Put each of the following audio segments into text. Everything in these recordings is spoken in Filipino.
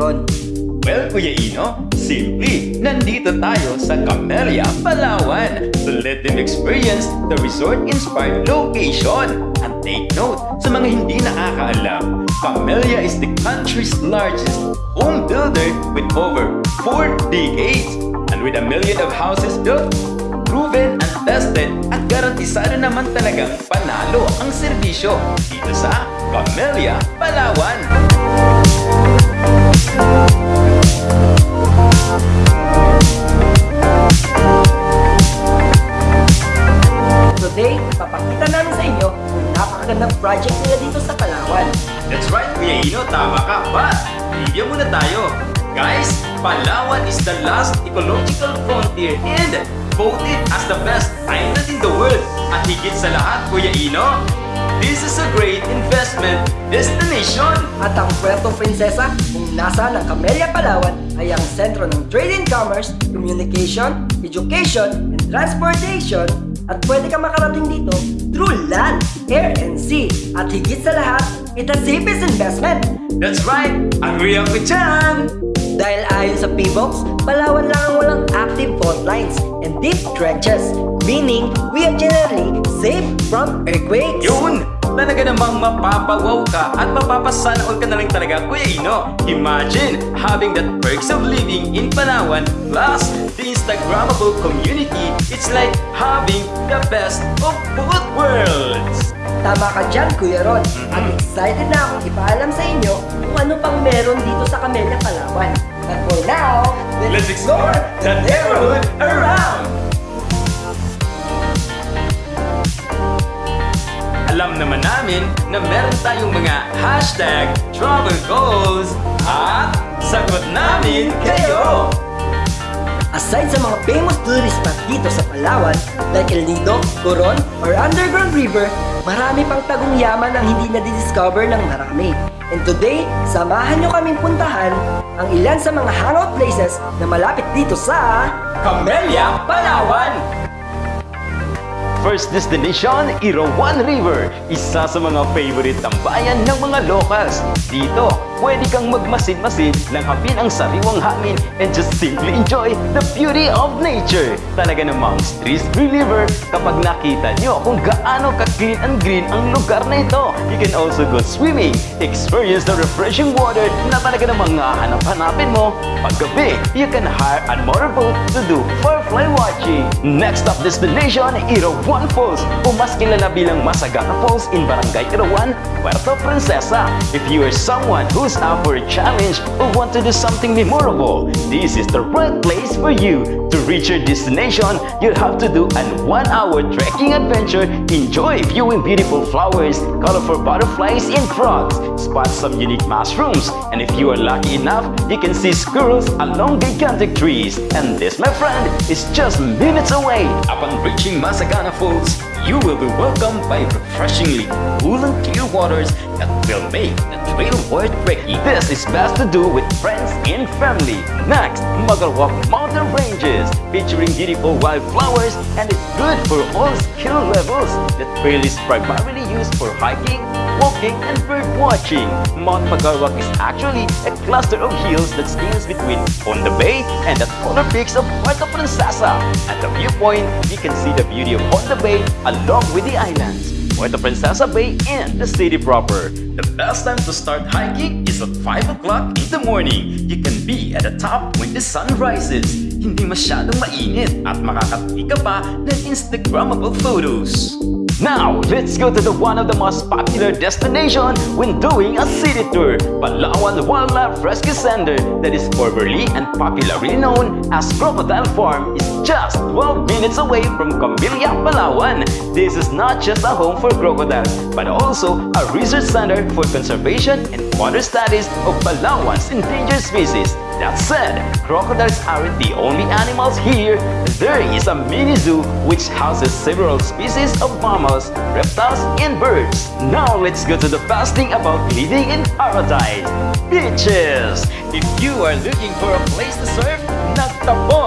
tayo, Kuya Ron? Well, Kuya Ino, simply, nandito tayo sa Camellia, Palawan to let them experience the resort-inspired location. And take note, sa mga hindi nakakaalam, Camellia is the country's largest home builder with over 4 decades. And with a million of houses built, proven and tested at garantisado naman talagang panalo ang serbisyo dito sa Camellia, Palawan. Today, papakita namin sa inyo kung napakagandang project nila dito sa Palawan. That's right, Kuya Ino, tama ka. But, trivia muna tayo. Guys, Palawan is the last ecological frontier and voted as the best island in the world. At higit sa lahat, Kuya Ino, this is a great investment destination. At ang Puerto Princesa, nasa ng Camellia, Palawan, ay ang sentro ng trade and commerce, communication, education, and transportation. At pwede ka makarating dito through land, air, and sea. At higit sa lahat, it's the safest investment. That's right, agree ako dyan. Dahil ayon sa PBOX, Palawan lang ang walang active fault lines and deep trenches, meaning we are generally safe from earthquakes. Yun! Talaga namang mapapawaw ka at mapapasana all ka na lang talaga, Kuya Ino. Imagine having that perks of living in Palawan plus the Instagrammable community. It's like having the best of both worlds. Tama ka dyan, Kuya Ron. At excited na akong ipaalam sa inyo kung ano pang meron dito sa Camellia, Palawan. But for now, Let's explore the neighborhood around! Naman namin na meron tayong mga hashtag travel goals at sagot namin kayo! Aside sa mga famous tourist spot dito sa Palawan, like El Nido, Coron, or Underground River, marami pang tagong yaman ang hindi na-discover ng marami. And today, samahan nyo kaming puntahan ang ilan sa mga hangout places na malapit dito sa... Camellia, Palawan! First destination, Irawan River. Isa sa mga favorite tambayan ng mga locals. Dito, pwede kang magmasid-masid, langhapin ang sariwang hangin, and just simply enjoy the beauty of nature. Talaga namang stress reliever kapag nakita nyo kung gaano ka-clean and green ang lugar na ito. You can also go swimming, experience the refreshing water na talaga namang hahanap-hanapin mo. Paggabi, you can hire a motorboat to do firefly watching. Next up destination, Irawan Falls o mas kilala bilang Masagana Falls in Barangay Irawan, Puerto Princesa. If you are someone who's up for a challenge or want to do something memorable, this is the right place for you. To reach your destination, you'll have to do an one-hour trekking adventure, enjoy viewing beautiful flowers, colorful butterflies and frogs, spot some unique mushrooms, and if you are lucky enough, you can see squirrels along gigantic trees. And this, my friend, is just minutes away. Upon reaching Masagana Falls, you will be welcomed by refreshingly cool and clear waters that will make the trekking. This is best to do with friends and family. Next, Magalwak Mountain Ranges, featuring beautiful wildflowers and it's good for all skill levels. The trail is primarily used for hiking, walking, and bird watching. Mount Magalwak is actually a cluster of hills that stands between Honda Bay and the taller peaks of Puerto Princesa. At the viewpoint, you can see the beauty of Honda Bay along with the islands. Puerto Princesa Bay and the city proper. The best time to start hiking is at 5 o'clock in the morning. You can be at the top when the sun rises. Hindi masyadong mainit at makakati ka pa ng Instagrammable photos. Now, let's go to the one of the most popular destination when doing a city tour, Palawan Wildlife Rescue Center that is formerly and popularly known as Crocodile Farm is just 12 minutes away from Camilla, Palawan. This is not just a home for crocodiles, but also a research center for conservation and further studies of Palawan's endangered species. That said, crocodiles aren't the only animals here. There is a mini zoo which houses several species of mammals, reptiles, and birds. Now let's go to the best thing about living in paradise. Beaches! If you are looking for a place to surf, Nagtapon is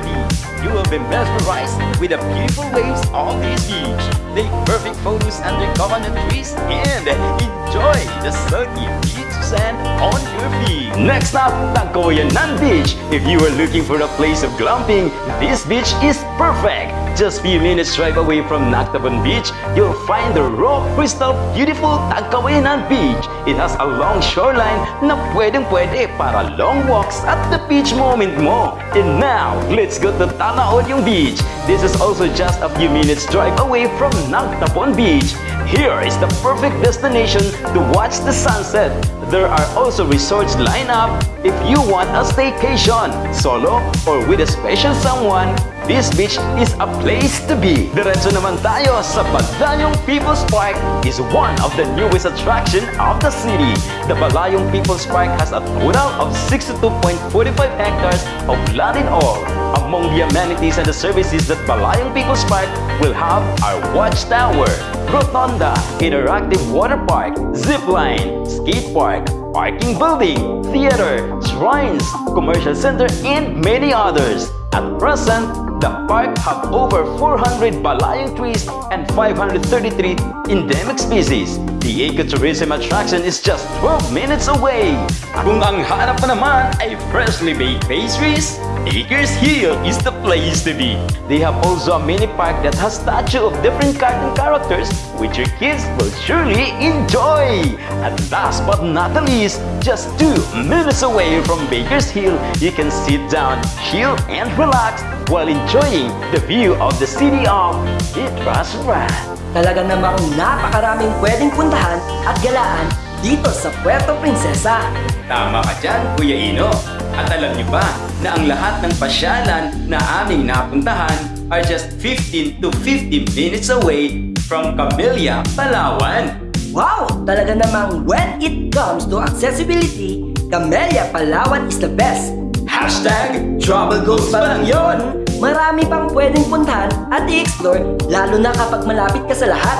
the place to be. You will be mesmerized with the beautiful waves of this beach. Take perfect photos under coconut trees and enjoy the sunny beach sand on your feet. Next up, Tagkawayanan Beach. If you are looking for a place of glamping, this beach is perfect. Just few minutes drive away from Naktaban Beach, you'll find the raw, crystal, beautiful Tagkawayanan Beach. It has a long shoreline na pwedeng pwede para long walks at the beach moment mo. And now, let's go to Tanaodyong Beach. This is also just a few minutes drive away from Nagtapon Beach. Here is the perfect destination to watch the sunset. There are also resorts lined up if you want a staycation, solo or with a special someone. This beach is a place to be. Diretso naman tayo sa Balayong People's Park is one of the newest attraction of the city. The Balayong People's Park has a total of 62.45 hectares of land in all. Among the amenities and the services that Balayong People's Park will have are watchtower, rotunda, interactive water park, zip line, skate park, parking building, theater, shrines, commercial center, and many others. At present, the park have over 400 balayang trees and 533 endemic species. The ecotourism attraction is just 12 minutes away. Kung ang hanap pa naman ay freshly baked pastries, Acres Hill is the place to be. They have also a mini park that has statue of different cartoon characters which your kids will surely enjoy. And last but not the least, just two minutes away from Baker's Hill, you can sit down, chill, and relax while enjoying the view of the city of Itrasrat. Talaga namang napakaraming pwedeng puntahan at galaan dito sa Puerto Princesa. Tama ka dyan, Kuya Ino. At alam niyo ba na ang lahat ng pasyalan na aming napuntahan are just 15 to 50 minutes away from Camellia, Palawan. Wow! Talaga namang when it comes to accessibility, Camellia Palawan is the best. Hashtag Travel Goals pa lang yon. Marami pang pwedeng puntahan at i-explore lalo na kapag malapit ka sa lahat.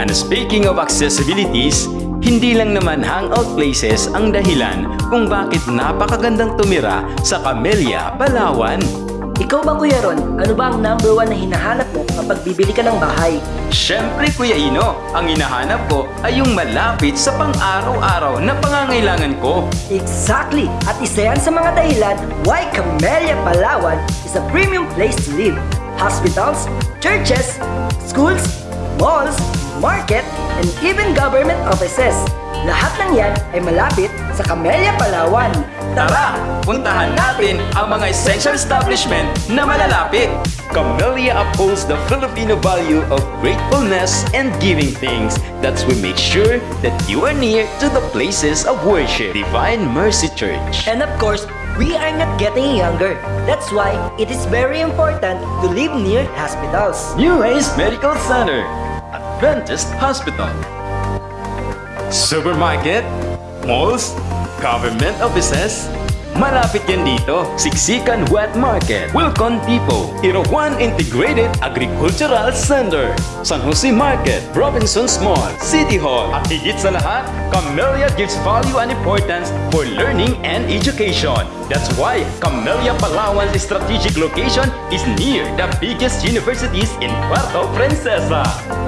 And speaking of accessibilities, hindi lang naman hangout places ang dahilan kung bakit napakagandang tumira sa Camellia, Palawan. Ikaw ba Kuya Ron, ano ba ang number one na hinahanap mo kapag bibili ka ng bahay? Siyempre Kuya Ino, ang hinahanap ko ay yung malapit sa pang-araw-araw na pangangailangan ko. Exactly! At isa yan sa mga dahilan why Camellia Palawan is a premium place to live. Hospitals, churches, schools, malls, market, and even government offices. Lahat ng yan ay malapit sa Camellia Palawan. Tara, puntahan natin ang mga essential establishment na malalapit. Camellia upholds the Filipino value of gratefulness and giving things. That's we make sure that you are near to the places of worship. Divine Mercy Church. And of course, we are not getting younger. That's why it is very important to live near hospitals. New Ace Medical Center, Adventist Hospital, Supermarket, malls, government offices, Malapit yan dito, Siksikan Wet Market, Wilcon Depot, Irawan Integrated Agricultural Center, San Jose Market, Robinson's Mall, City Hall, at higit sa lahat, Camellia gives value and importance for learning and education. That's why Camellia Palawan's strategic location is near the biggest universities in Puerto Princesa.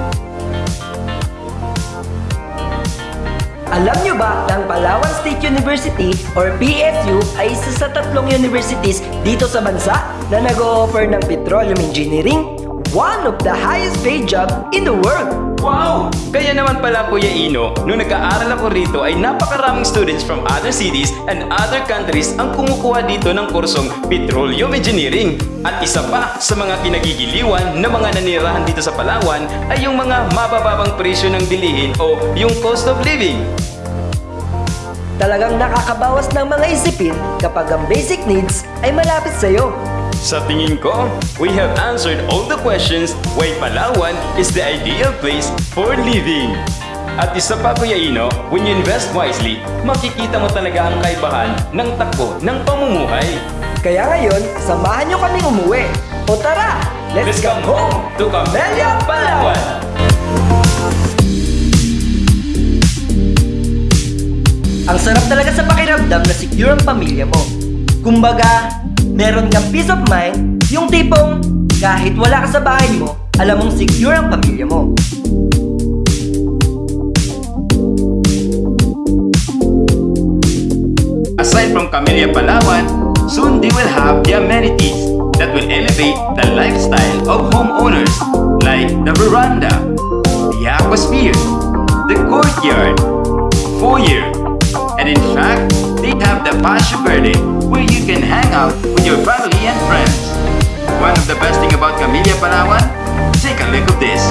Alam nyo ba na ang Palawan State University or PSU ay isa sa tatlong universities dito sa bansa na nag-o-offer ng petroleum engineering? One of the highest paid job in the world! Wow! Kaya naman pala Kuya Ino, nung nag-aaral ako rito ay napakaraming students from other cities and other countries ang kumukuha dito ng kursong Petroleum Engineering. At isa pa sa mga kinagigiliwan ng mga nanirahan dito sa Palawan ay yung mga mabababang presyo ng bilihin o yung cost of living. Talagang nakakabawas ng mga isipin kapag ang basic needs ay malapit sa'yo. Sa tingin ko, we have answered all the questions why Palawan is the ideal place for living. At isa pa Kuya Ino, when you invest wisely, makikita mo talaga ang kaibahan ng takbo ng pamumuhay. Kaya ngayon, samahan nyo kaming umuwi. O tara, let's, Let's come home to Camellia, Palawan! Ang sarap talaga sa pakiramdam na secure ang pamilya mo. Kumbaga, meron kang peace of mind, yung tipong kahit wala ka sa bahay mo, alam mong secure ang pamilya mo. Camellia Palawan, soon they will have the amenities that will elevate the lifestyle of homeowners like the veranda, the aquasphere, the courtyard, foyer, and in fact, the Paseo Verde where you can hang out with your family and friends. One of the best thing about Camellia Palawan? Take a look at this.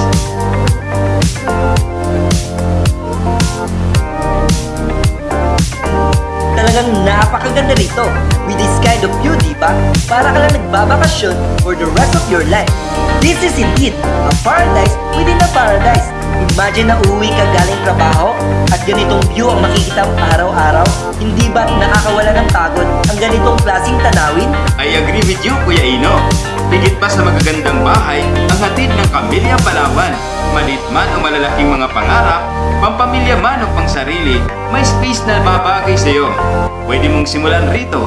Talagang napakaganda rito. With this kind of di ba? Para ka lang nagbabakasyon for the rest of your life. This is indeed a paradise within a paradise. Imagine na uwi ka galing trabaho at ganitong view ang makikita mo araw-araw. Hindi ba nakakawala ng pagod ang ganitong klaseng tanawin? I agree with you, Kuya Ino. Higit pa sa magagandang bahay, ang hatid ng Kamilya Palawan. Maliit man o malalaking mga pangarap, pampamilya man o pangsarili, may space na babagay sa iyo. Pwede mong simulan rito.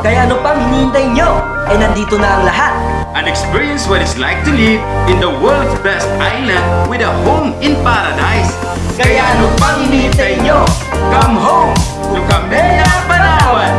Kaya ano pang hinihintay nyo? Eh nandito na ang lahat. And experience what it's like to live in the world's best island with a home in paradise. Kaya ano pang hinihintay nyo? Come home to Camellia Palawan!